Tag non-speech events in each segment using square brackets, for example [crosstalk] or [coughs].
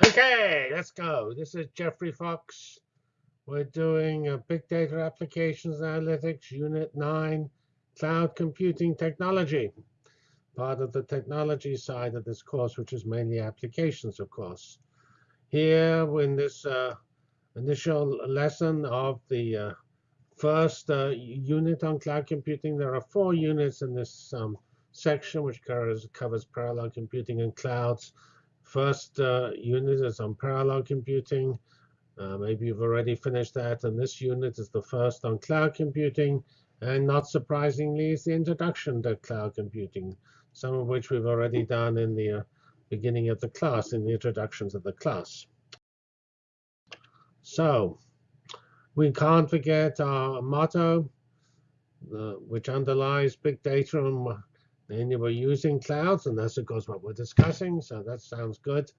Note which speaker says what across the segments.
Speaker 1: Okay, let's go. This is Geoffrey Fox. We're doing uh, Big Data Applications Analytics, Unit 9, Cloud Computing Technology. Part of the technology side of this course, which is mainly applications, of course. Here, in this uh, initial lesson of the uh, first uh, unit on cloud computing, there are four units in this um, section, which covers, covers parallel computing and clouds. First uh, unit is on parallel computing. Uh, maybe you've already finished that. And this unit is the first on cloud computing. And not surprisingly, is the introduction to cloud computing, some of which we've already done in the uh, beginning of the class, in the introductions of the class. So we can't forget our motto, uh, which underlies big data and and we're using clouds, and that's of course what we're discussing. So that sounds good.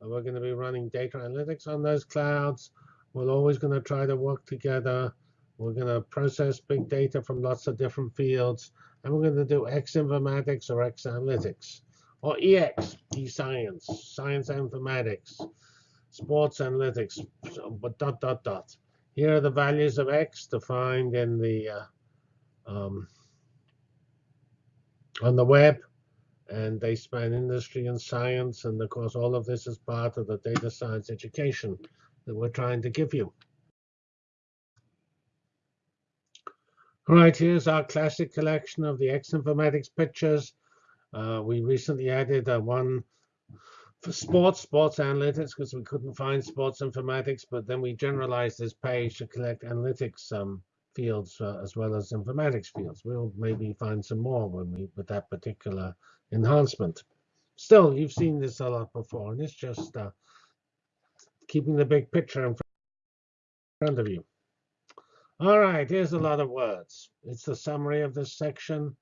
Speaker 1: We're going to be running data analytics on those clouds. We're always going to try to work together. We're going to process big data from lots of different fields. And we're going to do X informatics or X analytics. Or EX, e-science, science informatics, sports analytics, but dot, dot, dot. Here are the values of X defined in the uh, um, on the web, and they span industry and science. And of course, all of this is part of the data science education that we're trying to give you. All right, here's our classic collection of the X Informatics pictures. Uh, we recently added uh, one for sports, sports analytics, because we couldn't find sports informatics, but then we generalized this page to collect analytics um, fields uh, as well as informatics fields. We'll maybe find some more when we with that particular enhancement. Still, you've seen this a lot before, and it's just uh, keeping the big picture in front of you. All right, here's a lot of words. It's the summary of this section.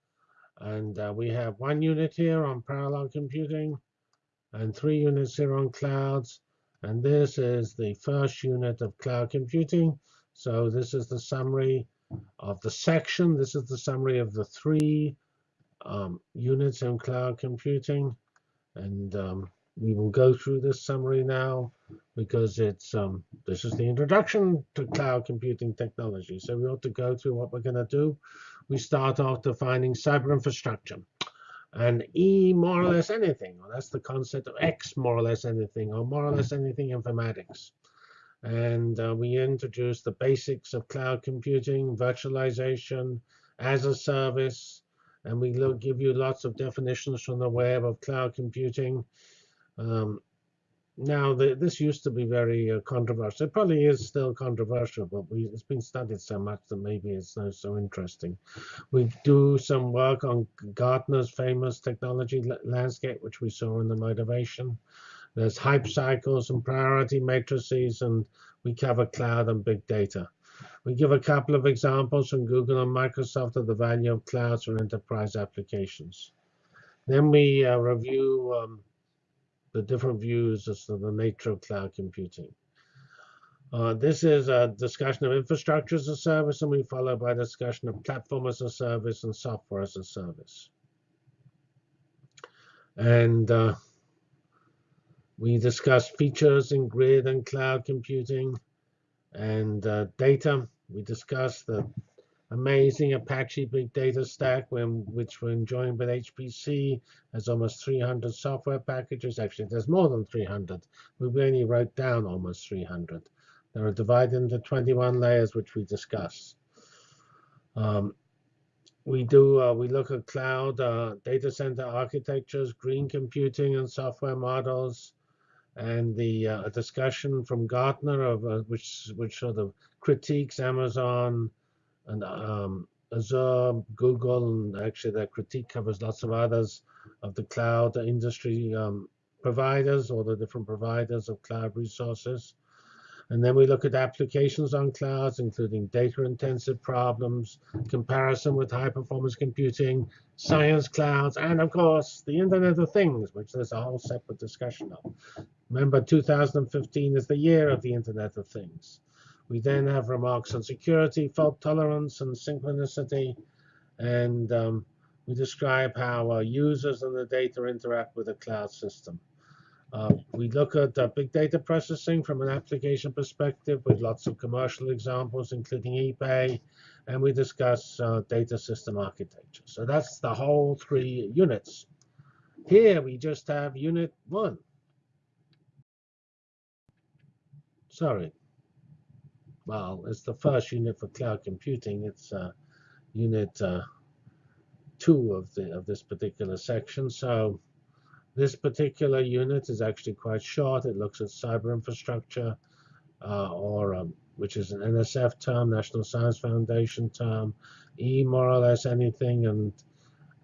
Speaker 1: And uh, we have one unit here on parallel computing and three units here on clouds. And this is the first unit of cloud computing. So this is the summary of the section. This is the summary of the three um, units in cloud computing. And um, we will go through this summary now because it's um, this is the introduction to cloud computing technology. So we ought to go through what we're going to do. We start off defining cyber infrastructure. And E more or less anything. Well, that's the concept of X more or less anything, or more or less anything informatics. And uh, we introduced the basics of cloud computing, virtualization, as a service. And we look, give you lots of definitions from the web of cloud computing. Um, now, the, this used to be very uh, controversial. It probably is still controversial, but we, it's been studied so much that maybe it's not so interesting. We do some work on Gartner's famous technology landscape, which we saw in the motivation. There's hype cycles and priority matrices, and we cover cloud and big data. We give a couple of examples from Google and Microsoft of the value of clouds for enterprise applications. Then we uh, review um, the different views as to the nature of cloud computing. Uh, this is a discussion of infrastructure as a service, and we follow by a discussion of platform as a service and software as a service. And uh, we discussed features in grid and cloud computing and uh, data. We discussed the amazing Apache Big Data Stack, when, which we're enjoying with HPC. Has almost 300 software packages. Actually, there's more than 300. We only wrote down almost 300. They are divided into 21 layers, which we discuss. Um, we do uh, we look at cloud uh, data center architectures, green computing, and software models and the uh, discussion from Gartner of uh, which which sort of critiques Amazon and um, Azure, Google, and actually that critique covers lots of others of the cloud industry um, providers or the different providers of cloud resources. And then we look at applications on clouds, including data-intensive problems, comparison with high-performance computing, science clouds, and of course, the Internet of Things, which there's a whole separate discussion of. Remember, 2015 is the year of the Internet of Things. We then have remarks on security, fault tolerance, and synchronicity. And um, we describe how uh, users and the data interact with the cloud system. Uh, we look at uh, big data processing from an application perspective with lots of commercial examples, including eBay, and we discuss uh, data system architecture. So that's the whole three units. Here we just have unit one. Sorry. Well, it's the first unit for cloud computing. It's uh, unit uh, two of the of this particular section. So this particular unit is actually quite short. It looks at cyber infrastructure, uh, or um, which is an NSF term, National Science Foundation term, E more or less anything, and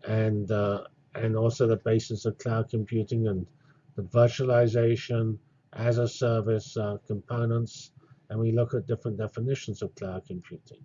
Speaker 1: and uh, and also the basis of cloud computing and the virtualization as a service uh, components, and we look at different definitions of cloud computing.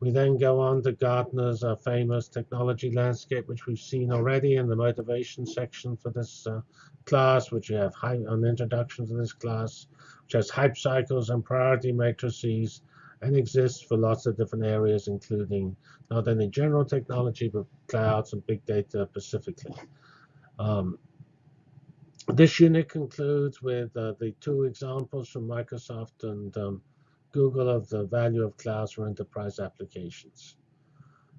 Speaker 1: We then go on to Gartner's uh, famous technology landscape, which we've seen already in the motivation section for this uh, class, which you have an introduction to this class, which has hype cycles and priority matrices, and exists for lots of different areas, including not only general technology, but clouds and big data specifically. Um, this unit concludes with uh, the two examples from Microsoft and um, Google of the value of clouds for enterprise applications.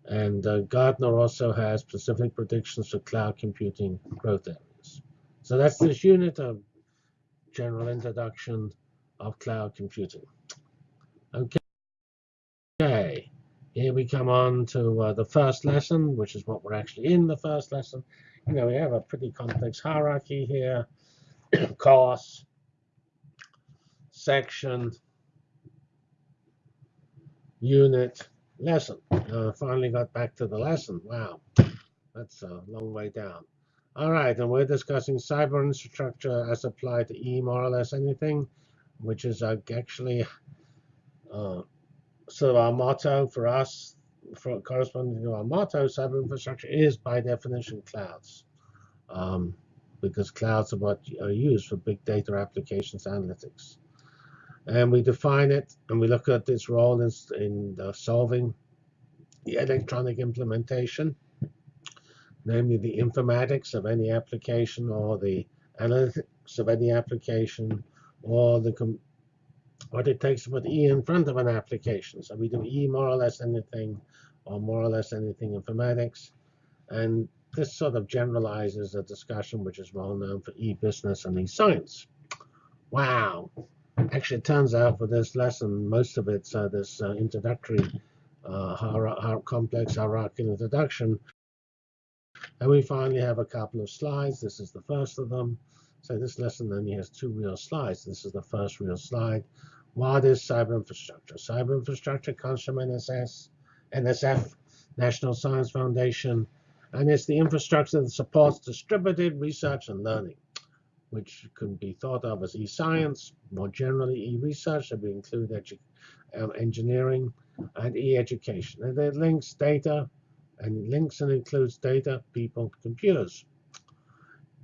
Speaker 1: And uh, Gartner also has specific predictions for cloud computing growth areas. So that's this unit of general introduction of cloud computing. Okay. Okay, here we come on to uh, the first lesson, which is what we're actually in the first lesson. You know, we have a pretty complex hierarchy here. [clears throat] Course, section, unit, lesson. Uh, finally got back to the lesson. Wow, that's a long way down. All right, and we're discussing cyber infrastructure as applied to E more or less anything, which is uh, actually uh, sort of our motto for us, for corresponding to our motto, cyber infrastructure is by definition clouds. Um, because clouds are what are used for big data applications analytics and we define it and we look at its role in, in uh, solving the electronic implementation, namely the informatics of any application or the analytics of any application or the what it takes to put E in front of an application. So we do E more or less anything or more or less anything informatics. And this sort of generalizes a discussion which is well known for e-business and e-science. Wow. Actually, it turns out for this lesson, most of it's uh, this uh, introductory uh, complex hierarchical introduction. And we finally have a couple of slides. This is the first of them. So this lesson only has two real slides. This is the first real slide. What is cyber infrastructure? Cyber infrastructure comes from NSS, NSF, National Science Foundation, and it's the infrastructure that supports distributed research and learning which can be thought of as e-science, more generally e-research, that we include um, engineering and e-education. And it links data and links and includes data, people, computers.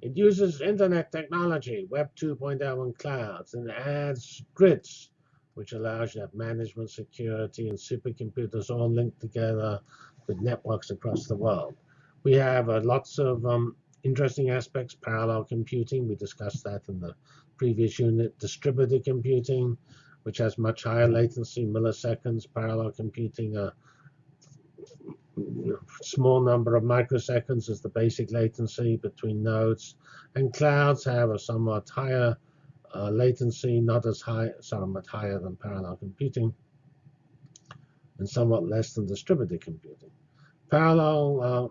Speaker 1: It uses internet technology, Web 2.0 and clouds, and adds grids, which allows you to have management, security, and supercomputers all linked together with networks across the world. We have uh, lots of um, interesting aspects, parallel computing. We discussed that in the previous unit. Distributed computing, which has much higher latency, milliseconds. Parallel computing, a small number of microseconds is the basic latency between nodes. And clouds have a somewhat higher uh, latency, not as high, somewhat higher than parallel computing, and somewhat less than distributed computing. Parallel uh,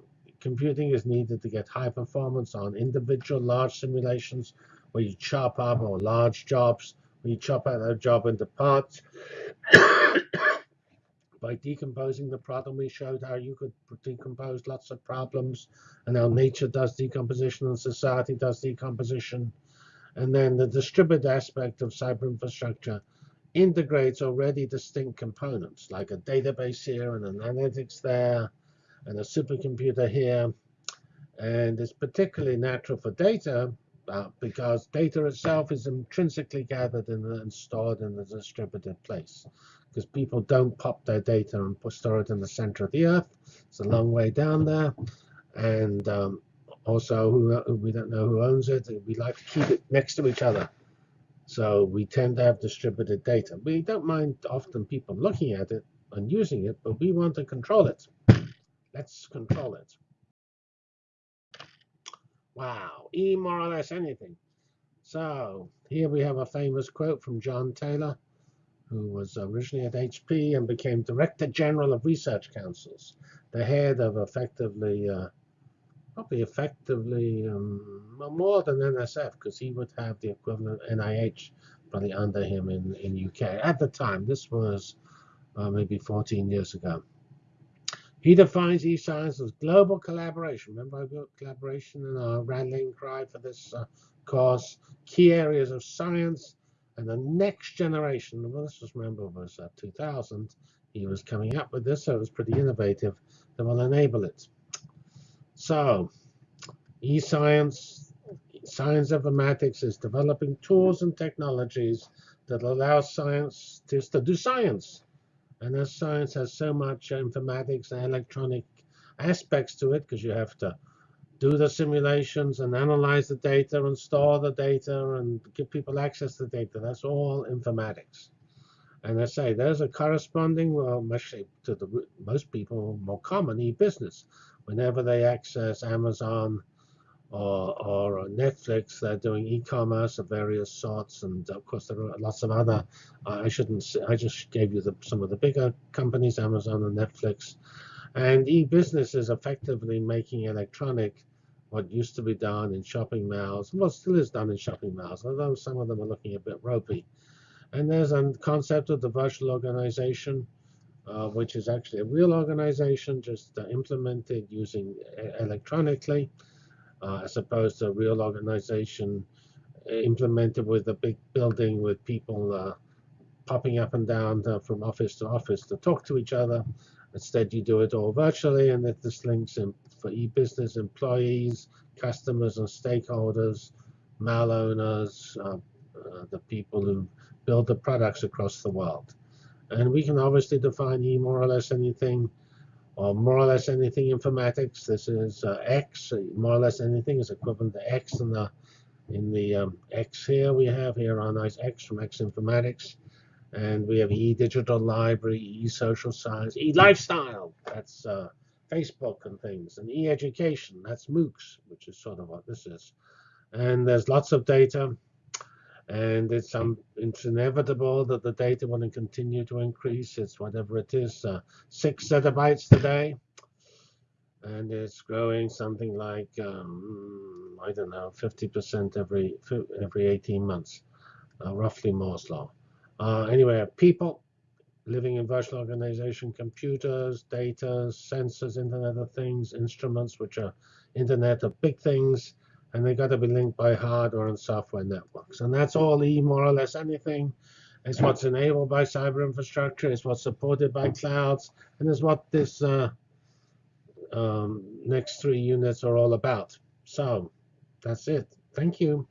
Speaker 1: computing is needed to get high performance on individual large simulations where you chop up or large jobs, where you chop out a job into parts. [coughs] By decomposing the problem, we showed how you could decompose lots of problems and how nature does decomposition and society does decomposition. And then the distributed aspect of cyber infrastructure integrates already distinct components, like a database here and an analytics there, and a supercomputer here. And it's particularly natural for data uh, because data itself is intrinsically gathered and stored in a distributed place. Because people don't pop their data and store it in the center of the earth. It's a long way down there. And um, Also, who, we don't know who owns it. We like to keep it next to each other. So we tend to have distributed data. We don't mind often people looking at it and using it, but we want to control it. Let's control it. Wow, E more or less anything. So here we have a famous quote from John Taylor, who was originally at HP and became Director General of Research Councils, the head of effectively, uh, probably effectively um, more than NSF, because he would have the equivalent NIH probably under him in, in UK. At the time, this was uh, maybe 14 years ago. He defines e-science as global collaboration. Remember, I got collaboration in our rallying cry for this uh, cause. Key areas of science and the next generation. Well, this was remember was uh, 2000. He was coming up with this, so it was pretty innovative. That will enable it. So, e-science, science informatics is developing tools and technologies that allow scientists to do science and as science has so much informatics and electronic aspects to it, because you have to do the simulations and analyze the data and store the data and give people access to the data. That's all informatics. And I say there's a corresponding, well, actually to the most people, more common e-business. Whenever they access Amazon or, or Netflix. They're doing e-commerce of various sorts, and of course there are lots of other. Uh, I shouldn't. Say, I just gave you the, some of the bigger companies, Amazon and Netflix, and e-business is effectively making electronic what used to be done in shopping malls. Well, still is done in shopping malls, although some of them are looking a bit ropey. And there's a concept of the virtual organization. Uh, which is actually a real organization just uh, implemented using uh, electronically uh, as opposed to a real organization uh, implemented with a big building with people uh, popping up and down uh, from office to office to talk to each other. Instead, you do it all virtually, and that this links in for e-business employees, customers, and stakeholders, mal owners, uh, uh, the people who build the products across the world. And we can obviously define e more or less anything or more or less anything informatics. This is uh, X. More or less anything is equivalent to X in the in the um, X here. We have here our nice X from X Informatics, and we have E Digital Library, E Social Science, E Lifestyle. That's uh, Facebook and things, and E Education. That's MOOCs, which is sort of what this is. And there's lots of data and it's um, it's inevitable that the data will continue to increase. It's whatever it is, uh, six zettabytes today, and it's growing something like um, I don't know, 50% every every 18 months, uh, roughly Moore's law. Uh, anyway, people living in virtual organization, computers, data, sensors, Internet of Things, instruments, which are Internet of Big Things and they got to be linked by hardware and software networks. And that's all E, more or less anything. It's what's enabled by cyber infrastructure. It's what's supported by clouds. And it's what this uh, um, next three units are all about. So that's it. Thank you.